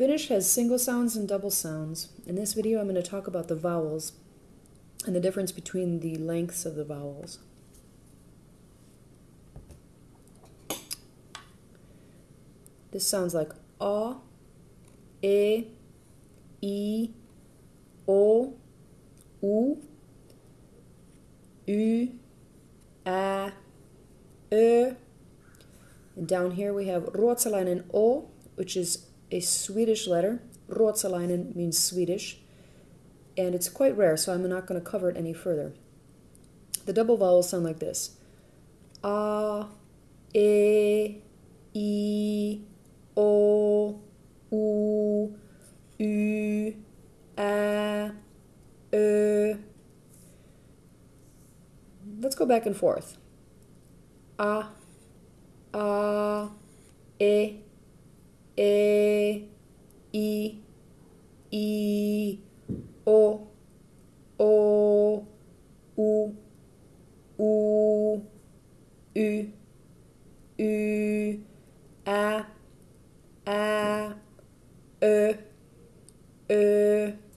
Finnish has single sounds and double sounds. In this video, I'm going to talk about the vowels and the difference between the lengths of the vowels. This sounds like a, e, i, o, u, u, a, ö. And down here we have Ruotsalainen o, which is a Swedish letter. Ruotsalainen means Swedish. And it's quite rare, so I'm not going to cover it any further. The double vowels sound like this. A, e, i, o, u, u, a, ö. Let's go back and forth. A, a, e, e, i, i, o, o, u, u, u, u, a, a, ö, ö.